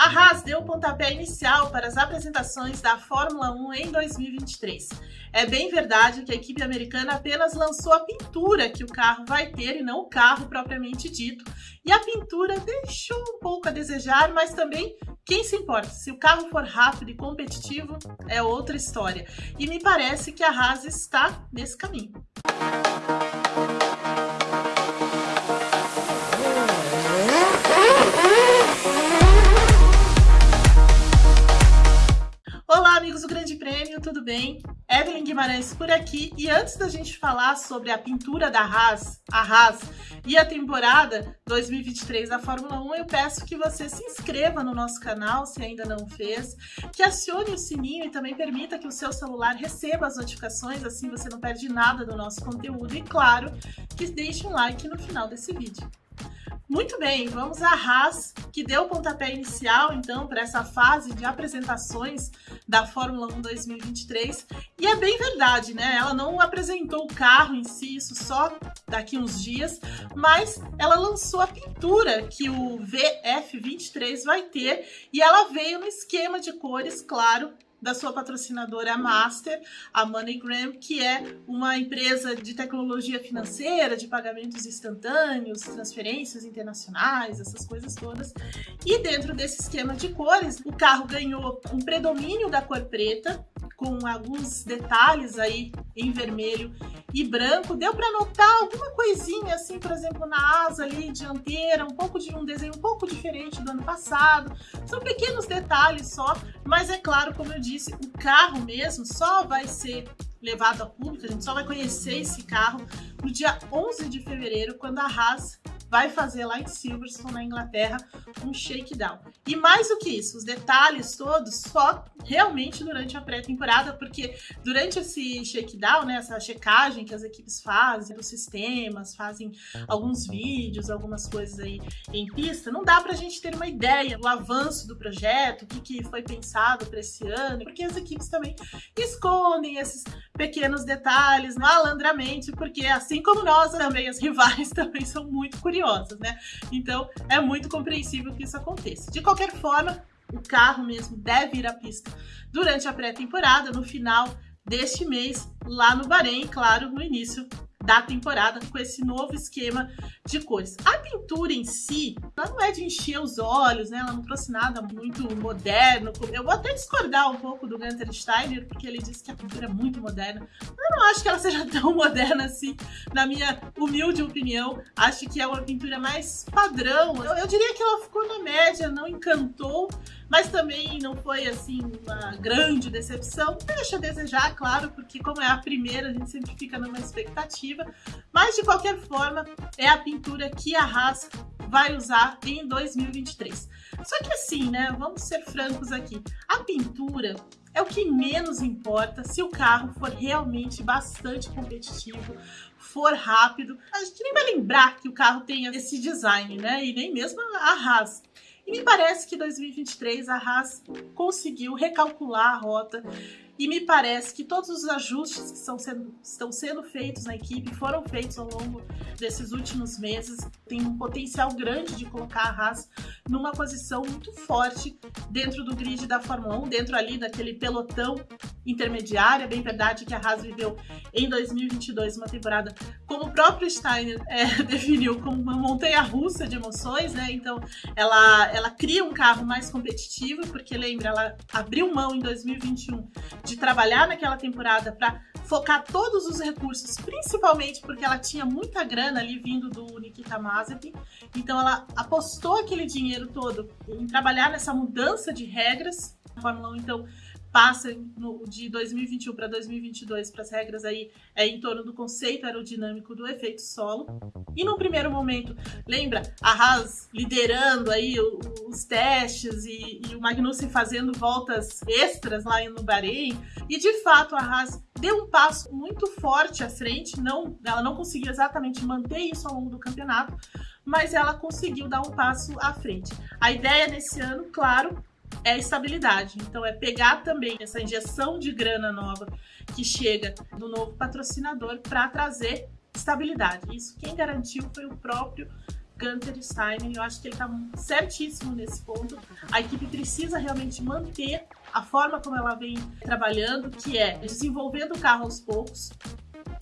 A Haas deu o pontapé inicial para as apresentações da Fórmula 1 em 2023. É bem verdade que a equipe americana apenas lançou a pintura que o carro vai ter e não o carro propriamente dito. E a pintura deixou um pouco a desejar, mas também quem se importa? Se o carro for rápido e competitivo, é outra história. E me parece que a Haas está nesse caminho. Tudo bem? Evelyn Guimarães por aqui e antes da gente falar sobre a pintura da Haas, a Haas e a temporada 2023 da Fórmula 1, eu peço que você se inscreva no nosso canal se ainda não fez, que acione o sininho e também permita que o seu celular receba as notificações, assim você não perde nada do nosso conteúdo e claro, que deixe um like no final desse vídeo. Muito bem, vamos à Haas, que deu o pontapé inicial, então, para essa fase de apresentações da Fórmula 1 2023. E é bem verdade, né? Ela não apresentou o carro em si, isso só daqui uns dias, mas ela lançou a pintura que o VF23 vai ter e ela veio no esquema de cores, claro, da sua patrocinadora Master, a MoneyGram, que é uma empresa de tecnologia financeira, de pagamentos instantâneos, transferências internacionais, essas coisas todas. E dentro desse esquema de cores, o carro ganhou um predomínio da cor preta, com alguns detalhes aí em vermelho e branco. Deu para notar alguma coisinha assim, por exemplo, na asa ali dianteira, um pouco de um desenho um pouco diferente do ano passado. São pequenos detalhes só, mas é claro, como eu disse, o carro mesmo só vai ser levado a público, a gente só vai conhecer esse carro no dia 11 de fevereiro, quando a Haas vai fazer lá em Silverstone, na Inglaterra, um shakedown. E mais do que isso, os detalhes todos só realmente durante a pré-temporada, porque durante esse shakedown, né, essa checagem que as equipes fazem dos sistemas, fazem alguns vídeos, algumas coisas aí em pista, não dá pra gente ter uma ideia do avanço do projeto, o que, que foi pensado para esse ano, porque as equipes também escondem esses pequenos detalhes malandramente, porque assim como nós também, as rivais também são muito curiosas né? Então é muito compreensível que isso aconteça. De qualquer forma, o carro mesmo deve ir à pista durante a pré-temporada, no final deste mês, lá no Bahrein, claro, no início da temporada com esse novo esquema de cores. A pintura em si, ela não é de encher os olhos, né? Ela não trouxe nada muito moderno. Eu vou até discordar um pouco do Gunter Steiner, porque ele disse que a pintura é muito moderna. Eu não acho que ela seja tão moderna assim, na minha humilde opinião. Acho que é uma pintura mais padrão. Eu, eu diria que ela ficou na média, não encantou mas também não foi assim uma grande decepção. Deixa a desejar, claro, porque como é a primeira, a gente sempre fica numa expectativa. Mas de qualquer forma, é a pintura que a Haas vai usar em 2023. Só que assim, né? Vamos ser francos aqui. A pintura é o que menos importa se o carro for realmente bastante competitivo, for rápido. A gente nem vai lembrar que o carro tenha esse design, né? E nem mesmo a Haas. E me parece que 2023 a Haas conseguiu recalcular a rota e me parece que todos os ajustes que estão sendo, estão sendo feitos na equipe foram feitos ao longo desses últimos meses. Tem um potencial grande de colocar a Haas numa posição muito forte dentro do grid da Fórmula 1, dentro ali daquele pelotão intermediário. É bem verdade que a Haas viveu em 2022 uma temporada, como o próprio Steiner é, definiu, como uma montanha-russa de emoções, né? Então ela, ela cria um carro mais competitivo, porque lembra, ela abriu mão em 2021 de trabalhar naquela temporada para focar todos os recursos, principalmente porque ela tinha muita grana ali vindo do Nikita Mazepin, então ela apostou aquele dinheiro todo em trabalhar nessa mudança de regras. A Fórmula 1, então, passa no, de 2021 para 2022 para as regras aí é em torno do conceito aerodinâmico do efeito solo. E no primeiro momento, lembra a Haas liderando aí os testes e, e o Magnussen fazendo voltas extras lá no Bahrein. E de fato a Haas deu um passo muito forte à frente, não, ela não conseguiu exatamente manter isso ao longo do campeonato, mas ela conseguiu dar um passo à frente. A ideia nesse ano, claro, é estabilidade. Então é pegar também essa injeção de grana nova que chega do novo patrocinador para trazer estabilidade. Isso quem garantiu foi o próprio Gunter Steiner. Eu acho que ele está certíssimo nesse ponto. A equipe precisa realmente manter a forma como ela vem trabalhando, que é desenvolvendo o carro aos poucos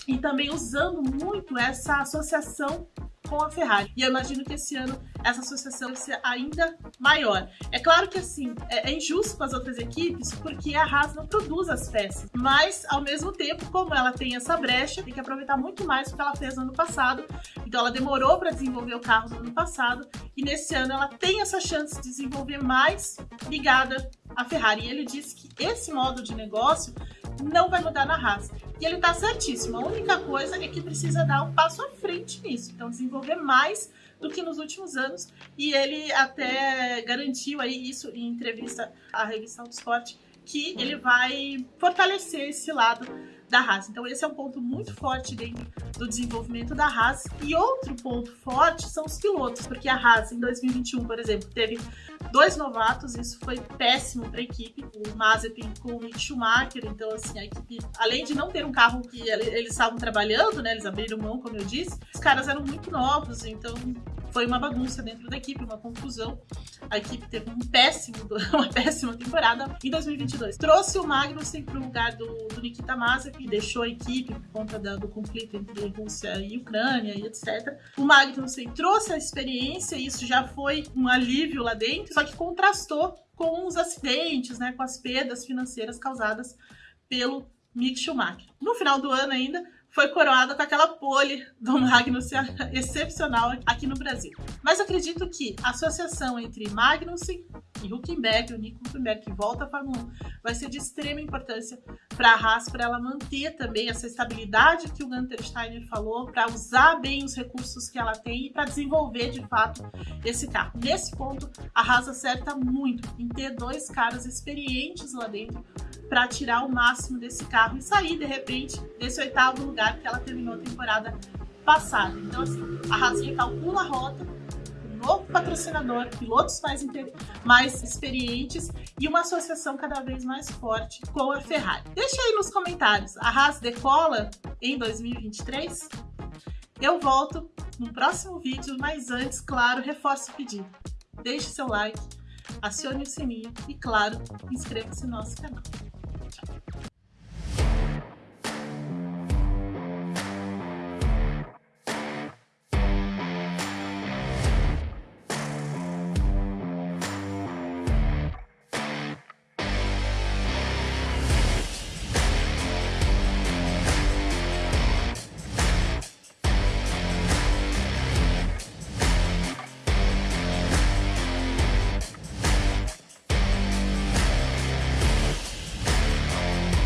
e também usando muito essa associação com a Ferrari. E eu imagino que esse ano essa associação vai ser ainda maior. É claro que assim, é, é, injusto com as outras equipes, porque a Haas não produz as peças. Mas, ao mesmo tempo, como ela tem essa brecha, tem que aproveitar muito mais o que ela fez no ano passado. Então ela demorou para desenvolver o carro no ano passado, e nesse ano ela tem essa chance de desenvolver mais ligada à Ferrari. E ele disse que esse modo de negócio não vai mudar na Haas. E ele tá certíssimo. A única coisa é que precisa dar um passo à frente nisso. Então, desenvolver mais do que nos últimos anos. E ele até garantiu aí isso em entrevista à revista Autosport, que ele vai fortalecer esse lado da Haas. Então esse é um ponto muito forte dentro do desenvolvimento da Haas. E outro ponto forte são os pilotos, porque a Haas em 2021, por exemplo, teve dois novatos, isso foi péssimo para a equipe, o Mazepin com o Mick Schumacher, então assim, a equipe, além de não ter um carro que eles estavam trabalhando, né, eles abriram mão, como eu disse, os caras eram muito novos, então foi uma bagunça dentro da equipe, uma confusão. A equipe teve um péssimo, uma péssima temporada em 2022. Trouxe o Magnussen para o lugar do, do Nikita Mazepin, deixou a equipe por conta da, do conflito entre Rússia e Ucrânia e etc. O Magnussen trouxe a experiência, e isso já foi um alívio lá dentro, só que contrastou com os acidentes, né, com as perdas financeiras causadas pelo Mick Schumacher. No final do ano ainda, foi coroada com aquela pole do Magnussen excepcional aqui no Brasil. Mas acredito que a associação entre Magnussen e Huckenberg, o Nico Huckenberg, que volta à Fórmula 1, vai ser de extrema importância para a Haas, para ela manter também essa estabilidade que o Gunter Steiner falou, para usar bem os recursos que ela tem e para desenvolver de fato esse carro. Nesse ponto, a Haas acerta muito em ter dois caras experientes lá dentro para tirar o máximo desse carro e sair de repente desse oitavo lugar que ela terminou a temporada passada. Então, assim, a Haas recalcula a rota, um novo patrocinador, pilotos mais, mais experientes e uma associação cada vez mais forte com a Ferrari. Deixa aí nos comentários, a Haas decola em 2023? Eu volto no próximo vídeo, mas antes, claro, reforço o pedido. Deixe seu like, acione o sininho e, claro, inscreva-se no nosso canal.